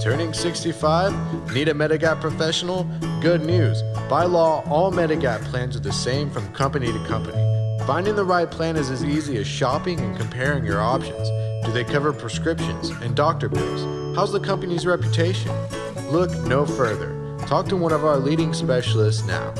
Turning 65? Need a Medigap professional? Good news. By law, all Medigap plans are the same from company to company. Finding the right plan is as easy as shopping and comparing your options. Do they cover prescriptions and doctor bills? How's the company's reputation? Look no further. Talk to one of our leading specialists now.